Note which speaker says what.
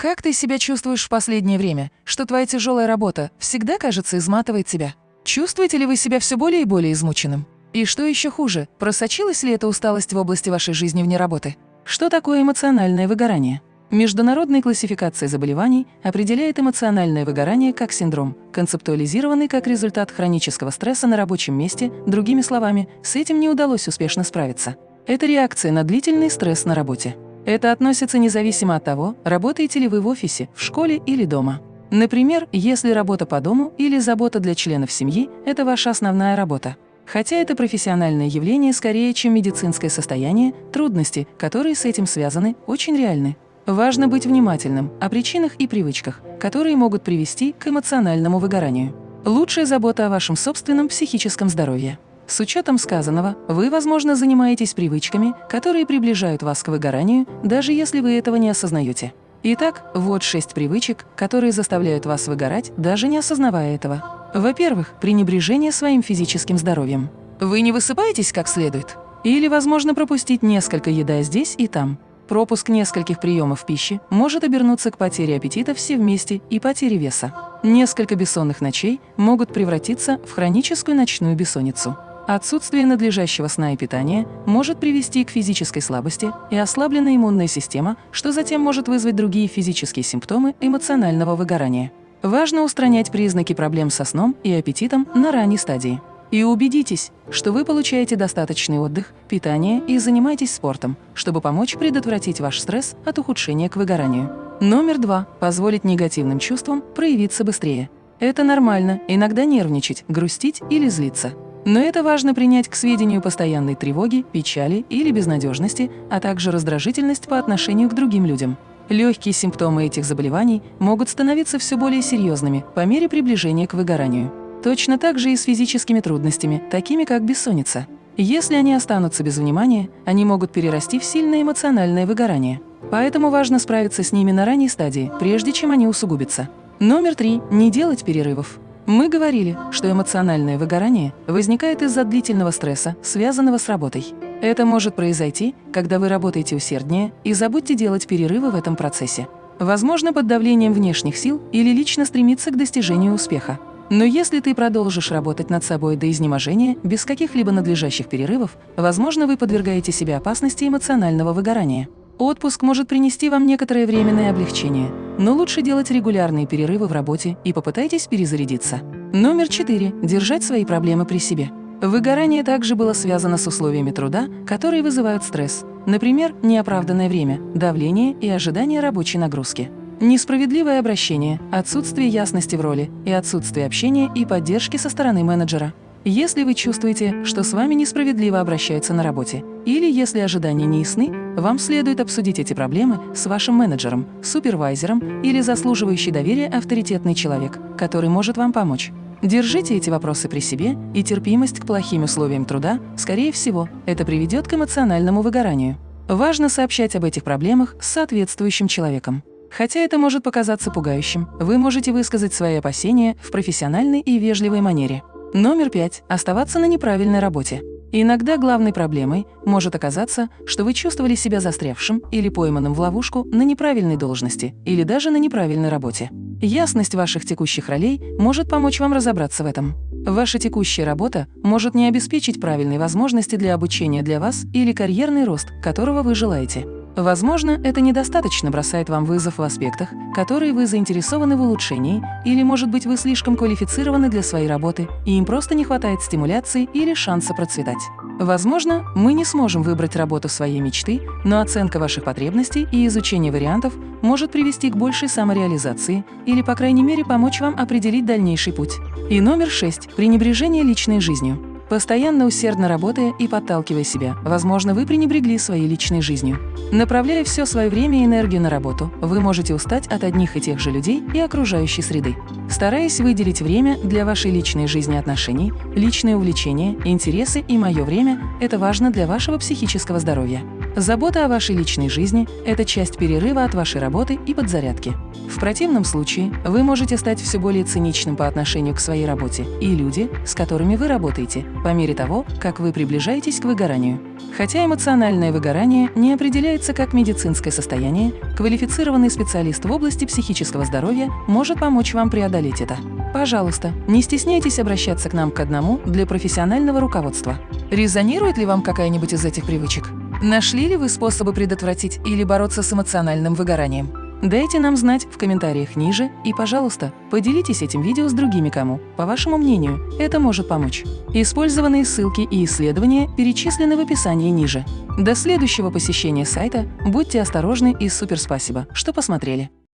Speaker 1: Как ты себя чувствуешь в последнее время? Что твоя тяжелая работа всегда, кажется, изматывает тебя? Чувствуете ли вы себя все более и более измученным? И что еще хуже, просочилась ли эта усталость в области вашей жизни вне работы? Что такое эмоциональное выгорание? Международная классификация заболеваний определяет эмоциональное выгорание как синдром, концептуализированный как результат хронического стресса на рабочем месте, другими словами, с этим не удалось успешно справиться. Это реакция на длительный стресс на работе. Это относится независимо от того, работаете ли вы в офисе, в школе или дома. Например, если работа по дому или забота для членов семьи – это ваша основная работа. Хотя это профессиональное явление скорее, чем медицинское состояние, трудности, которые с этим связаны, очень реальны. Важно быть внимательным о причинах и привычках, которые могут привести к эмоциональному выгоранию. Лучшая забота о вашем собственном психическом здоровье. С учетом сказанного, вы, возможно, занимаетесь привычками, которые приближают вас к выгоранию, даже если вы этого не осознаете. Итак, вот шесть привычек, которые заставляют вас выгорать, даже не осознавая этого. Во-первых, пренебрежение своим физическим здоровьем. Вы не высыпаетесь как следует? Или, возможно, пропустить несколько еда здесь и там. Пропуск нескольких приемов пищи может обернуться к потере аппетита все вместе и потере веса. Несколько бессонных ночей могут превратиться в хроническую ночную бессонницу. Отсутствие надлежащего сна и питания может привести к физической слабости и ослабленная иммунная система, что затем может вызвать другие физические симптомы эмоционального выгорания. Важно устранять признаки проблем со сном и аппетитом на ранней стадии. И убедитесь, что вы получаете достаточный отдых, питание и занимаетесь спортом, чтобы помочь предотвратить ваш стресс от ухудшения к выгоранию. Номер два. Позволить негативным чувствам проявиться быстрее. Это нормально иногда нервничать, грустить или злиться. Но это важно принять к сведению постоянной тревоги, печали или безнадежности, а также раздражительность по отношению к другим людям. Легкие симптомы этих заболеваний могут становиться все более серьезными по мере приближения к выгоранию. Точно так же и с физическими трудностями, такими как бессонница. Если они останутся без внимания, они могут перерасти в сильное эмоциональное выгорание. Поэтому важно справиться с ними на ранней стадии, прежде чем они усугубятся. Номер три. Не делать перерывов. Мы говорили, что эмоциональное выгорание возникает из-за длительного стресса, связанного с работой. Это может произойти, когда вы работаете усерднее, и забудьте делать перерывы в этом процессе. Возможно, под давлением внешних сил или лично стремиться к достижению успеха. Но если ты продолжишь работать над собой до изнеможения, без каких-либо надлежащих перерывов, возможно, вы подвергаете себе опасности эмоционального выгорания. Отпуск может принести вам некоторое временное облегчение, но лучше делать регулярные перерывы в работе и попытайтесь перезарядиться. Номер четыре. Держать свои проблемы при себе. Выгорание также было связано с условиями труда, которые вызывают стресс. Например, неоправданное время, давление и ожидание рабочей нагрузки. Несправедливое обращение, отсутствие ясности в роли и отсутствие общения и поддержки со стороны менеджера. Если вы чувствуете, что с вами несправедливо обращаются на работе, или если ожидания не ясны, вам следует обсудить эти проблемы с вашим менеджером, супервайзером или заслуживающий доверия авторитетный человек, который может вам помочь. Держите эти вопросы при себе, и терпимость к плохим условиям труда, скорее всего, это приведет к эмоциональному выгоранию. Важно сообщать об этих проблемах с соответствующим человеком. Хотя это может показаться пугающим, вы можете высказать свои опасения в профессиональной и вежливой манере. Номер пять. Оставаться на неправильной работе. Иногда главной проблемой может оказаться, что вы чувствовали себя застрявшим или пойманным в ловушку на неправильной должности или даже на неправильной работе. Ясность ваших текущих ролей может помочь вам разобраться в этом. Ваша текущая работа может не обеспечить правильной возможности для обучения для вас или карьерный рост, которого вы желаете. Возможно, это недостаточно бросает вам вызов в аспектах, которые вы заинтересованы в улучшении, или, может быть, вы слишком квалифицированы для своей работы, и им просто не хватает стимуляции или шанса процветать. Возможно, мы не сможем выбрать работу своей мечты, но оценка ваших потребностей и изучение вариантов может привести к большей самореализации или, по крайней мере, помочь вам определить дальнейший путь. И номер шесть – пренебрежение личной жизнью. Постоянно усердно работая и подталкивая себя, возможно, вы пренебрегли своей личной жизнью. Направляя все свое время и энергию на работу, вы можете устать от одних и тех же людей и окружающей среды. Стараясь выделить время для вашей личной жизни отношений, личные увлечения, интересы и мое время – это важно для вашего психического здоровья. Забота о вашей личной жизни – это часть перерыва от вашей работы и подзарядки. В противном случае вы можете стать все более циничным по отношению к своей работе и люди, с которыми вы работаете, по мере того, как вы приближаетесь к выгоранию. Хотя эмоциональное выгорание не определяется как медицинское состояние, квалифицированный специалист в области психического здоровья может помочь вам преодолеть это. Пожалуйста, не стесняйтесь обращаться к нам к одному для профессионального руководства. Резонирует ли вам какая-нибудь из этих привычек? Нашли ли вы способы предотвратить или бороться с эмоциональным выгоранием? Дайте нам знать в комментариях ниже и, пожалуйста, поделитесь этим видео с другими кому, по вашему мнению, это может помочь. Использованные ссылки и исследования перечислены в описании ниже. До следующего посещения сайта. Будьте осторожны и супер спасибо, что посмотрели.